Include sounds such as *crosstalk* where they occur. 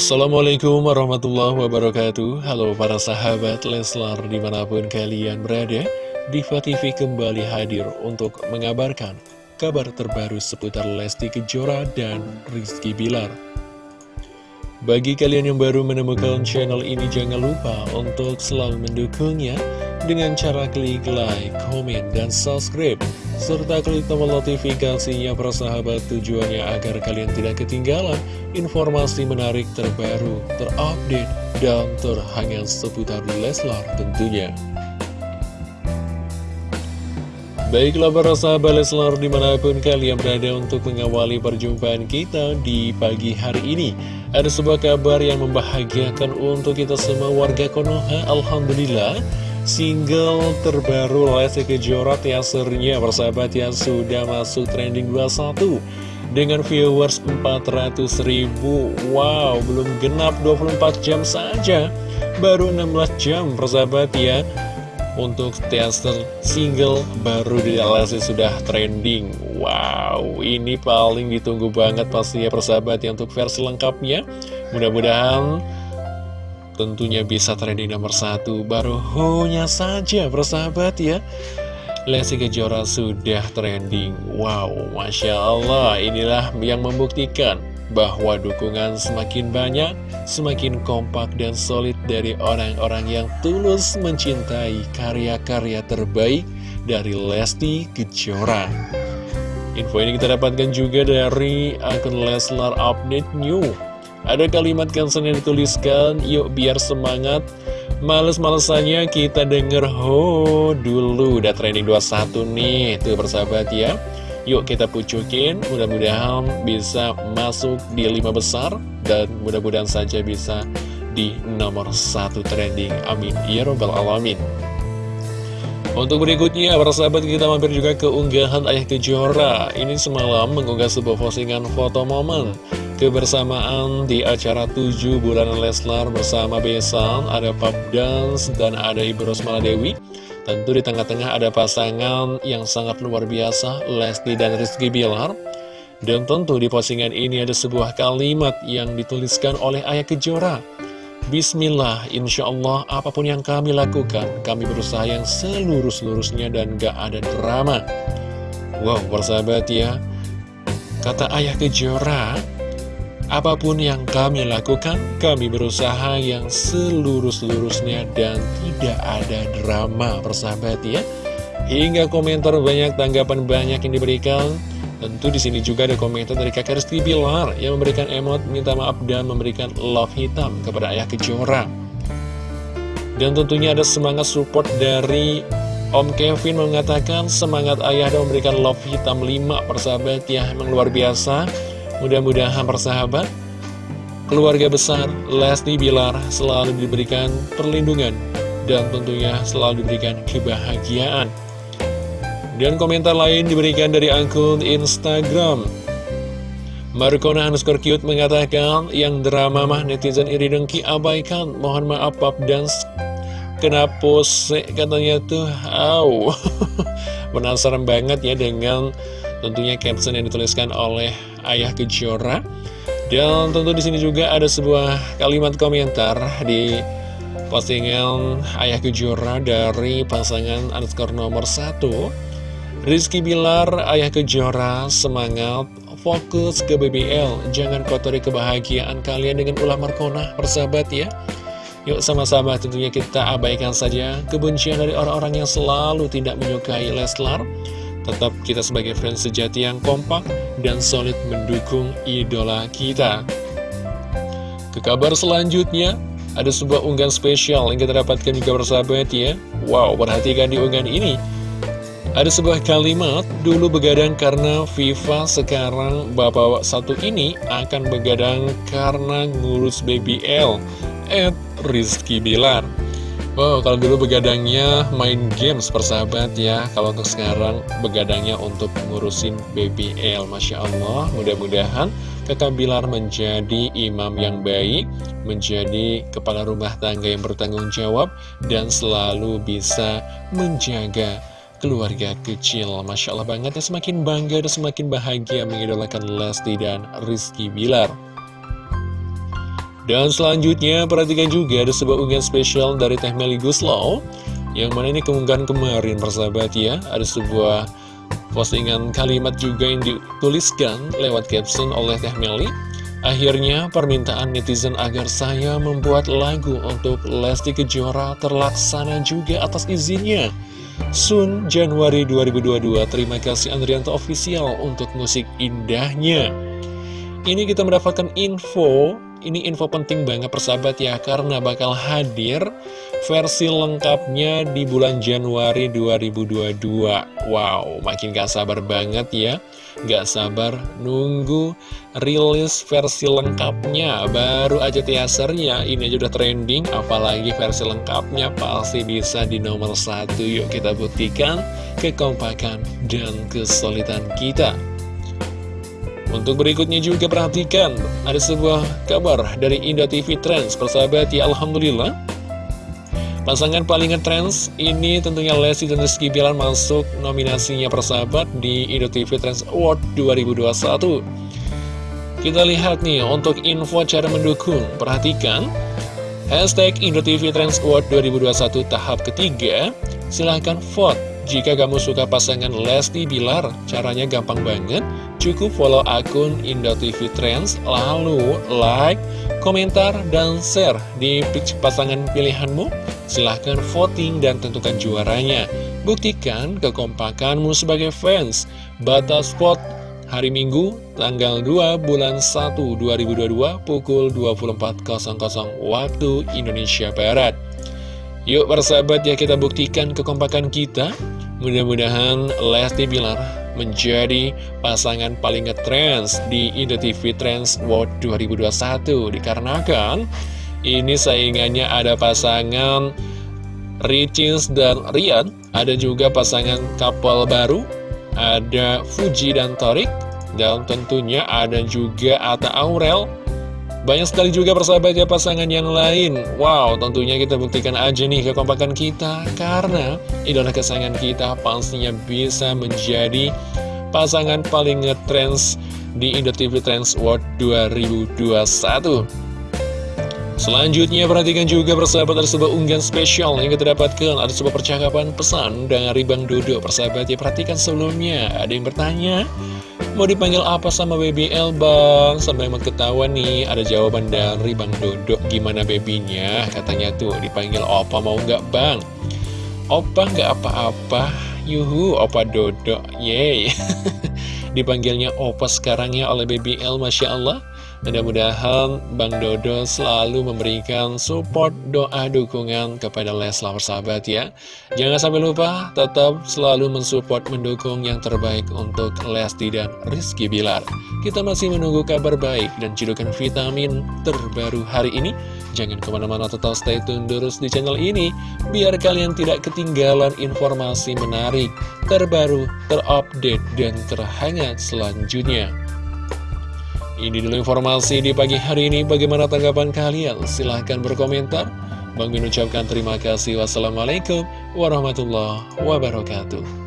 Assalamualaikum warahmatullahi wabarakatuh. Halo para sahabat Leslar di mana pun kalian berada Diva TV kembali hadir untuk mengabarkan kabar terbaru seputar Lesti Kejora dan Rizky Bilar. Bagi kalian yang baru menemukan channel ini jangan lupa untuk selalu mendukungnya dengan cara klik like, komen, dan subscribe. Serta klik tombol notifikasinya persahabat tujuannya agar kalian tidak ketinggalan informasi menarik terbaru, terupdate, dan terhangat seputar Leslar tentunya. Baiklah para sahabat Leslar di mana pun kalian berada untuk mengawali perjumpaan kita di pagi hari ini. Ada sebuah kabar yang membahagiakan untuk kita semua warga Konoha Alhamdulillah Single terbaru Lesti Kejora teasernya persahabat yang sudah masuk trending 21 Dengan viewers 400 ribu. Wow, belum genap 24 jam saja. Baru 16 jam persahabat ya. Untuk teaser single baru di Lesti sudah trending. Wow, ini paling ditunggu banget pasti ya persahabat ya Untuk versi lengkapnya. Mudah-mudahan tentunya bisa trending nomor satu. Baru hanya saja persahabat ya. Lesti Kejora sudah trending. Wow, Masya Allah. Inilah yang membuktikan bahwa dukungan semakin banyak Semakin kompak dan solid dari orang-orang yang tulus mencintai karya-karya terbaik dari Lesti Kejora. Info ini kita dapatkan juga dari akun Leslar Update New ada kalimat caption yang dituliskan, yuk biar semangat. Males-malesannya kita denger ho dulu udah trending 21 nih. Tuh persahabat ya. Yuk kita pucukin mudah-mudahan bisa masuk di lima besar dan mudah-mudahan saja bisa di nomor satu trending. Amin. Ya robbal alamin untuk berikutnya, para sahabat kita mampir juga ke unggahan Ayah Kejora. Ini semalam mengunggah sebuah postingan foto momen kebersamaan di acara 7 bulan Leslar bersama Besan, ada Pub Dance, dan ada Ibu Rosmala Dewi. Tentu di tengah-tengah ada pasangan yang sangat luar biasa, Lesti dan Rizky Bilar. Dan tentu di postingan ini ada sebuah kalimat yang dituliskan oleh Ayah Kejora. Bismillah, insya Allah apa pun yang kami lakukan, kami berusaha yang seluruh-seluruhnya dan gak ada drama. Wow, persahabat ya, kata Ayah Kejora, Apa pun yang kami lakukan, kami berusaha yang seluruh-seluruhnya dan tidak ada drama persahabat ya. Hingga komentar banyak, tanggapan banyak yang diberikan. Tentu di sini juga ada komentar dari kakak Rizky Bilar yang memberikan emot minta maaf dan memberikan love hitam kepada ayah Kejora. Dan tentunya ada semangat support dari Om Kevin mengatakan semangat ayah dan memberikan love hitam 5 persahabat ya, emang luar biasa. Mudah-mudahan persahabat, keluarga besar Lesti Bilar selalu diberikan perlindungan dan tentunya selalu diberikan kebahagiaan. Dan komentar lain diberikan dari akun Instagram. Markona underscore cute mengatakan yang drama mah netizen iri dengki abaikan. Mohon maaf pap dan kenapa sih katanya tuh, aw. *laughs* Penasaran banget ya dengan tentunya caption yang dituliskan oleh Ayah Kejora dan tentu di sini juga ada sebuah kalimat komentar di postingan Ayah Kejora dari pasangan underscore nomor 1 Rizky Bilar, Ayah Kejora, semangat, fokus ke BBL Jangan kotori kebahagiaan kalian dengan ulah markona, persahabat ya Yuk sama-sama tentunya kita abaikan saja kebencian dari orang-orang yang selalu tidak menyukai Leslar Tetap kita sebagai fans sejati yang kompak dan solid mendukung idola kita. Ke kabar selanjutnya, ada sebuah unggahan spesial yang kita dapatkan juga bersahabat ya. Wow, perhatikan di unggahan ini. Ada sebuah kalimat, dulu begadang karena FIFA, sekarang bapak satu ini akan begadang karena ngurus BBL. Ed Rizky Bilar. Wow, kalau dulu begadangnya main games persahabat ya Kalau untuk sekarang begadangnya untuk ngurusin BBL Masya Allah, mudah-mudahan kakak Bilar menjadi imam yang baik Menjadi kepala rumah tangga yang bertanggung jawab Dan selalu bisa menjaga keluarga kecil Masya Allah banget ya semakin bangga dan semakin bahagia mengidolakan Lesti dan Rizky Bilar. Dan selanjutnya perhatikan juga ada sebuah unggahan spesial dari Teh Meli Guslow Yang mana ini keunggahan kemarin persahabat ya. Ada sebuah postingan kalimat juga yang dituliskan lewat caption oleh Teh Meli Akhirnya permintaan netizen agar saya membuat lagu untuk Lesti Kejora terlaksana juga atas izinnya Sun Januari 2022 Terima kasih Andrianto Official untuk musik indahnya. Ini kita mendapatkan info. Ini info penting banget persahabat ya Karena bakal hadir versi lengkapnya di bulan Januari 2022 Wow makin gak sabar banget ya Gak sabar nunggu rilis versi lengkapnya. Baru aja teasernya ini aja udah trending Apalagi versi lengkapnya pasti bisa di nomor satu. Yuk kita buktikan kekompakan dan kesulitan kita. Untuk berikutnya juga perhatikan Ada sebuah kabar dari Indo TV Trends. Persahabat ya Alhamdulillah Pasangan paling ngetrends ini tentunya Lesti dan Rizky Bilar masuk nominasinya persahabat di Indo TV Trends Award 2021. Kita lihat nih untuk info cara mendukung. Perhatikan hashtag Indo TV Trends Award 2021 tahap ketiga. Silahkan vote jika kamu suka pasangan Lesti Bilar. Caranya gampang banget. Cukup follow akun Indo TV Trends, lalu like, komentar, dan share di pasangan pilihanmu Silahkan voting dan tentukan juaranya. Buktikan kekompakanmu sebagai fans. Batas vote hari Minggu, tanggal 2 bulan 1 2022 pukul 24.00 waktu Indonesia Barat. Yuk persahabat ya kita buktikan kekompakan kita. Mudah-mudahan Lesti Bilar menjadi pasangan paling ngetrends di Indo TV Trends World 2021 dikarenakan ini saingannya ada pasangan Ricis dan Rian Ada juga pasangan couple baru Ada Fuji dan Torik Dan tentunya ada juga Ata Aurel banyak sekali juga persahabat ya pasangan yang lain. Wow tentunya kita buktikan aja nih kekompakan kita Karena idola kesayangan kita pastinya bisa menjadi pasangan paling ngetrends di Indo TV Trends World 2021 Selanjutnya perhatikan juga persahabat ada sebuah unggahan spesial yang kita dapatkan. Ada sebuah percakapan pesan dari Bang Dodo. Persahabat ya perhatikan sebelumnya. Ada yang bertanya Mau dipanggil apa sama BBL bang? Sampai emang ketahuan nih Ada jawaban dari Bang Dodo Gimana babynya? Katanya tuh dipanggil Opa mau nggak bang? Opa nggak apa-apa Yuhu Opa Dodo Yeay *laughs* Dipanggilnya Opa sekarang ya oleh BBL Masya Allah Mudah-mudahan Bang Dodo selalu memberikan support doa dukungan kepada Leslar sahabat ya. Jangan sampai lupa tetap selalu mensupport mendukung yang terbaik untuk Lesti dan Rizky Bilar. Kita masih menunggu kabar baik dan cidukan vitamin terbaru hari ini. Jangan ke mana-mana tetap stay tune terus di channel ini Biar kalian tidak ketinggalan informasi menarik, terbaru, terupdate, dan terhangat selanjutnya ini dulu informasi di pagi hari ini. Bagaimana tanggapan kalian? Silahkan berkomentar. Bang Min ucapkan terima kasih. Wassalamualaikum warahmatullahi wabarakatuh.